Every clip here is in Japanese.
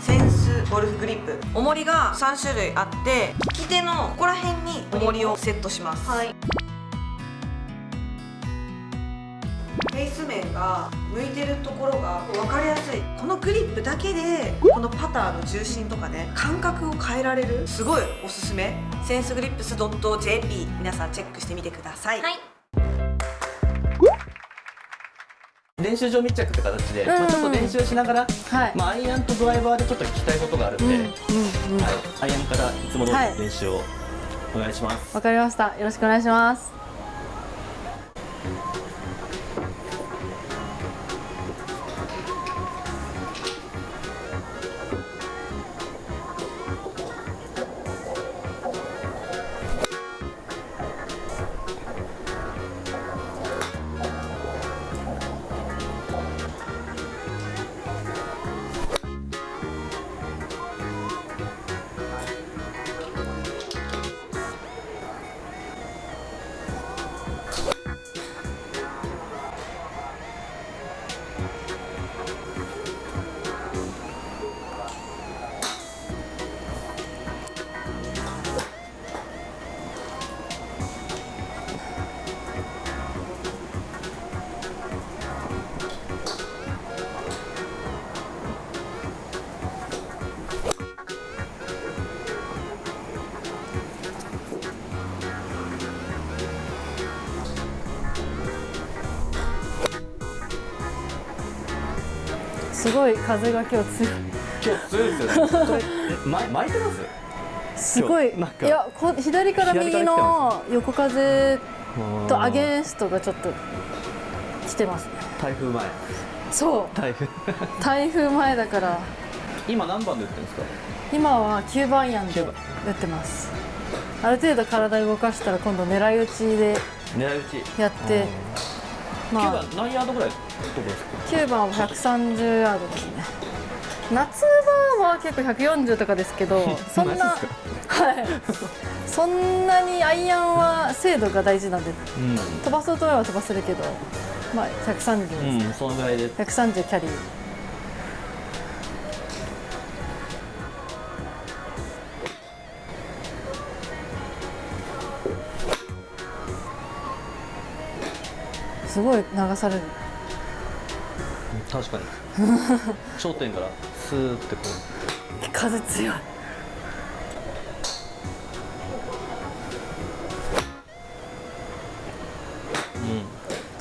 センスゴルフグリップ。重りが3種類あって利き手のここら辺に重りをセットします。はい。フェイス面が向いてるところが分かりやすい。このグリップだけでこのパターの重心とかね感覚を変えられる。すごいおすすめ。センスグリップス .jp 皆さんチェックしてみてください、はい練習場密着って形で、んまあ、ちょっと練習しながら、はい。まあ、アイアンとドライバーでちょっと聞きたいことがあるんで、はい、アイアンからいつも通りはい。練習をお願いします、わかりました。よろしくお願いしますすごい風が今日強い。今日強いですよ。ねこ巻い。てますすごいいやこ左から右の横風とアゲンストがちょっと来てますね。台風前。そう。台風。台風前だから。今何番で打ってるんですか？今は9番ヤンで9番。打ってます。ある程度体動かしたら今度狙い撃ちで狙い撃ち。やって。9まあ番何ヤードぐらい飛ぶんですか？9番は130ヤードですね。夏場は結構140とかですけど そんなはい。そんなにアイアンは精度が大事なんで飛ばそうと思えば飛ばせるけどまあ130です、うん、うん、そのぐらいで。130キャリーごい流される。確かに。頂点からスーってこ風強い。う、うん、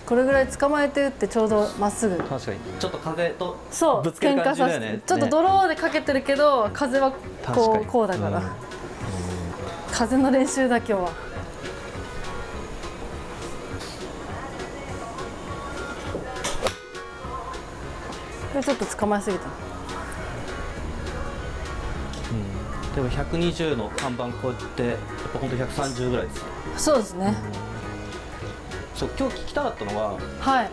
これぐらい捕まえて打ってちょうどまっすぐ。確かに。ちょっと風とそうぶつける感じだよね。ちょっとドローでかけてるけど風はこうこうだから、うん。風の練習だ今日はれちょっと捕まえすぎたでも120の看板こうやってやっぱ本当130ぐらいですそうですね、そう今日聞きたかったのははい。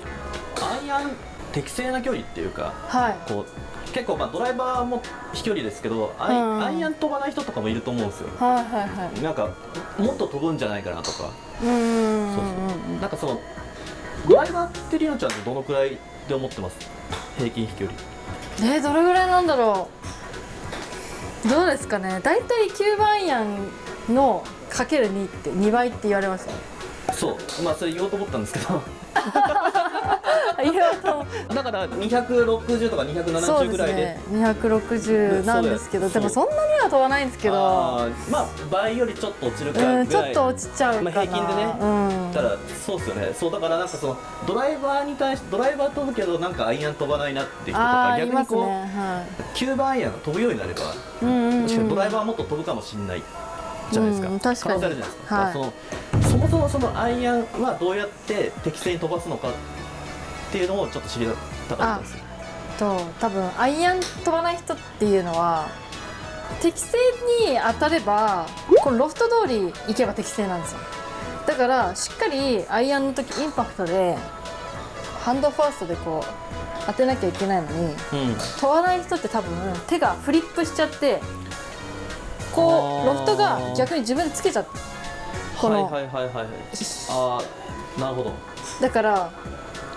アイアン適正な距離っていうかはい。こう結構まあドライバーも飛距離ですけどアイ,、うん。アイアン飛ばない人とかもいると思うんですよ。はいはいはい。なんかもっと飛ぶんじゃないかなとか。うーんそうそう。なんかそのドライバーってりのちゃんってどのくらいで思ってます？平均飛距離。えー、どれぐらいなんだろう。どうですかね。大体9番アイアンのかける2って2倍って言われますよ。そう。まあそれ言おうと思ったんですけど。だから260とかそう270ですぐらいで。ね260なんですけどでもそんなには飛ばないんですけど。まあ倍よりちょっと落ちるかうんちょっと落ちちゃうかな、まあ平均でね。うんそうですよね。そうだからなんかそのドライバーに対してドライバー飛ぶけどなんかアイアン飛ばないなっていう人とあか逆にこう、ね。は9番アイアンが飛ぶようになればいうんうんうん。確かにドライバーはもっと飛ぶかもしれないじゃないですか、うん確かに。可能性あるじゃないですか,、はい。そのそもそもそのアイアンはどうやって適正に飛ばすのかっていうのをちょっと知りたかったですと多分アイアン飛ばない人っていうのは適正に当たればこのロフト通り行けば適正なんですよだからしっかりアイアンの時インパクトでハンドファーストでこう当てなきゃいけないのにうん。飛ばない人って多分手がフリップしちゃってこうロフトが逆に自分でつけちゃってこの、はいはいはいはいああなるほど。だから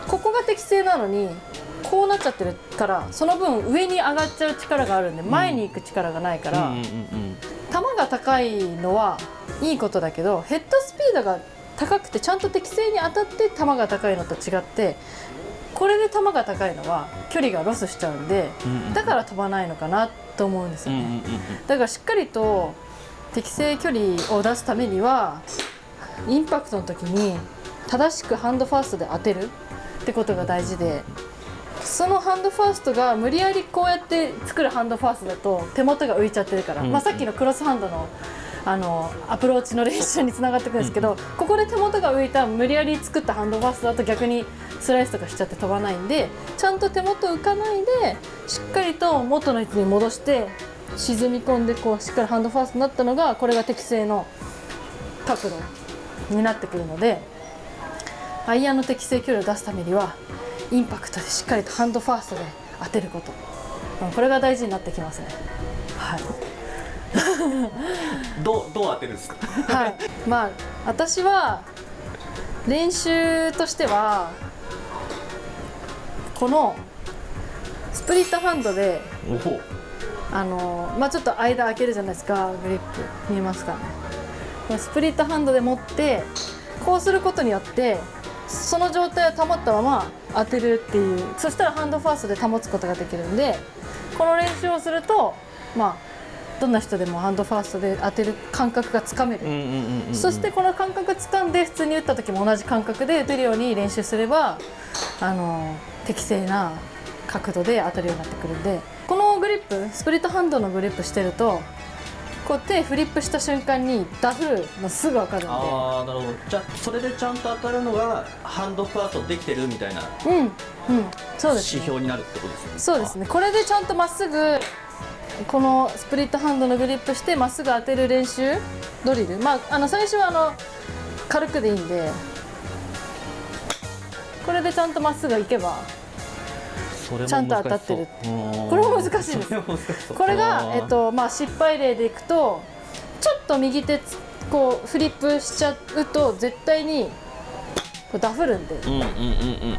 ここが適正なのにこうなっちゃってるからその分上に上がっちゃう力があるんで前に行く力がないから、うんうんうん球が高いのはいいことだけどヘッドスピードが高くてちゃんと適正に当たって球が高いのと違ってこれで球が高いのは距離がロスしちゃうんでだから飛ばないのかなと思うんですよね。だからしっかりと適正距離を出すためにはインパクトの時に正しくハンドファーストで当てるってことが大事でそのハンドファーストが無理やりこうやって作るハンドファーストだと手元が浮いちゃってるから、うん。まあ、さっきのクロスハンドのあのアプローチの練習につながってくるんですけど、ここで手元が浮いた無理やり作ったハンドファーストだと逆にスライスとかしちゃって飛ばないんでちゃんと手元浮かないでしっかりと元の位置に戻して沈み込んでこうしっかりハンドファーストになったのがこれが適正の角度になってくるのでアイアンの適正距離を出すためにはインパクトでしっかりとハンドファーストで当てること。うんこれが大事になってきますね。はい。どうどう当てるんですか？はい、まあ私は練習としてはこのスプリットハンドであのまあちょっと間開けるじゃないですか。グリップ見えますかね。スプリットハンドで持ってこうすることによってその状態を保ったまま当てるっていう。そしたらハンドファーストで保つことができるんでこの練習をするとまあどんな人でもハンドファーストで当てる感覚がつかめる。そしてこの感覚掴んで普通に打った時も同じ感覚で打てるように練習すればあの適正な角度で当たるようになってくるんでこのグリップスプリットハンドのグリップしてるとこう手フリップした瞬間にダフるのすぐ分かるんで。ああなるほど。じゃあそれでちゃんと当たるのがハンドファーストできてるみたいなうんうん。そうです、ね、指標になるってことですね。そうですね。これでちゃんとまっすぐこのスプリットハンドのグリップしてまっすぐ当てる練習ドリル。まああの最初はあの軽くでいいんで。これでちゃんとまっすぐ行けばちゃんと当たってる。これも難しいです。これがえっとまあ、失敗例でいくとちょっと右手つこうフリップしちゃうと絶対にこうダフるんで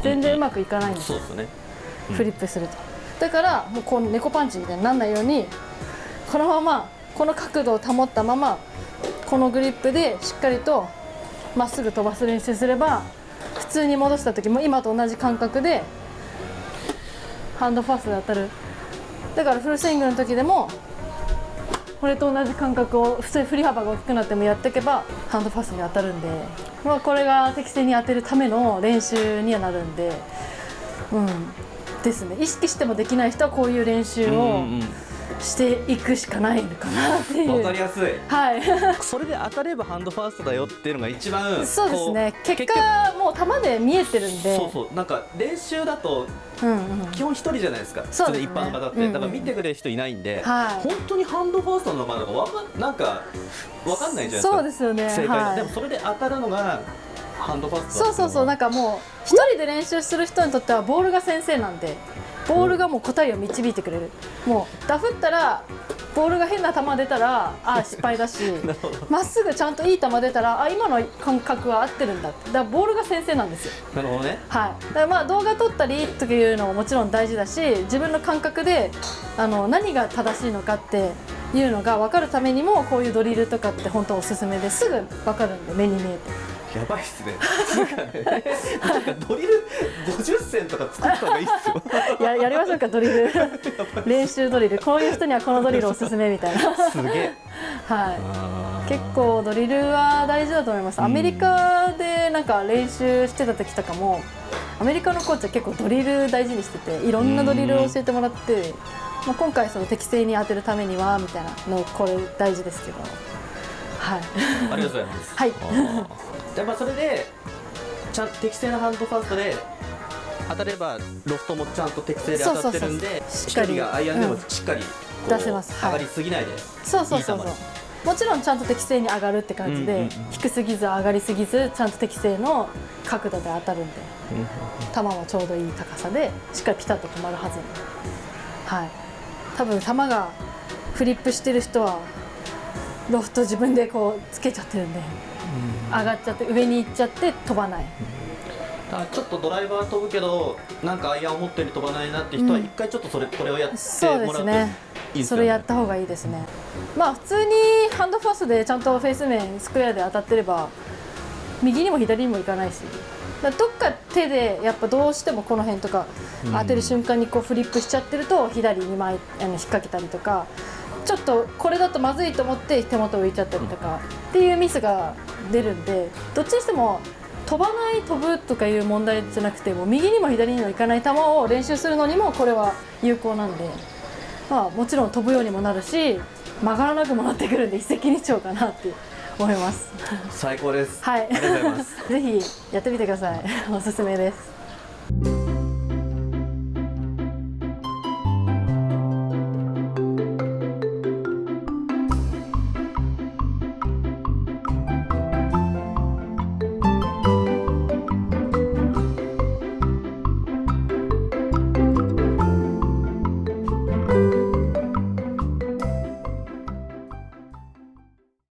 全然うまくいかないんです。よそうですね。うん。フリップすると。だからもうこう猫パンチみたいにならないようにこのままこの角度を保ったままこのグリップでしっかりとまっすぐ飛ばす練習すれば普通に戻した時も今と同じ感覚でハンドファーストで当たる。だからフルスイングの時でもこれと同じ感覚を普通に振り幅が大きくなってもやっていけばハンドファーストに当たるんで、まあ、これが適正に当てるための練習にはなるんで。うん。ですね。意識してもできない人はこういう練習をうんうん。していくしかないのかなっていう、わかりやすい。はい。それで当たればハンドファーストだよっていうのが一番そうですね。結果もう球で見えてるんで。そうそうなんか練習だとうんうん基本一人じゃないですか。そうですね。一般方って、うんうんだから見てくれる人いないんで、はい。本当にハンドファーストなのかなとかわかんなんかわかんないじゃないですか。そうですよね。正解だ、はい。でもそれで当たるのがハンドファーストそうそうそう。なんかかもう一人で練習する人にとってはボールが先生なんでボールがもう答えを導いてくれる。もうダフったらボールが変な球出たらあー失敗だし まっすぐちゃんといい球出たらあ今の感覚は合ってるんだって。だからボールが先生なんですよ。なるほどね。はい、だからまあ動画撮ったりというのももちろん大事だし自分の感覚であの何が正しいのかっていうのが分かるためにもこういうドリルとかって本当おすすめですぐ分かるんで目に見えてやばいっすね。なんかねなんかドリル50銭とか作った方がいいっすよ。ややりましょうかドリル。練習ドリル。こういう人にはこのドリルおすすめみたいな。すげえ。はい。結構ドリルは大事だと思います。アメリカでなんか練習してた時とかもアメリカのコーチは結構ドリル大事にしてていろんなドリルを教えてもらって、まあ、今回その適正に当てるためにはみたいなのこれ大事ですけどはい。ありがとうございます。はい。あー。じゃあまあそれでちゃんと適正なハンドファーストで当たればロフトもちゃんと適正で当たってるんでしっ飛かり。がアイアンでもしっかりこう出せます。はい。上がりすぎないでそうそうそうそう。もちろんちゃんと適正に上がるって感じで、うんうんうん低すぎず上がりすぎずちゃんと適正の角度で当たるんで球もちょうどいい高さでしっかりピタッと止まるはずはい。多分球がフリップしてる人はロフト自分でこうつけちゃってるんで上がっちゃって上に行っちゃって飛ばない。だからちょっとドライバー飛ぶけどなんかアイアンを持ってる飛ばないなって人はうん。一回ちょっとそれこれをやってもらうといいですそよね。れやった方がいいですね。まあ普通にハンドファーストでちゃんとフェース面スクエアで当たってれば右にも左にもいかないし。どっか手でやっぱどうしてもこの辺とかうん。当てる瞬間にこうフリップしちゃってると左に前あの引っ掛けたりとかちょっとこれだとまずいと思って手元浮いちゃったりとかっていうミスが出るんでどっちにしても飛ばない飛ぶとかいう問題じゃなくても右にも左にもいかない球を練習するのにもこれは有効なんで、まあ、もちろん飛ぶようにもなるし曲がらなくもなってくるんで一石二鳥かなって思います。最高ですはい、ありがとうございます ぜひやってみてください。おすすめです。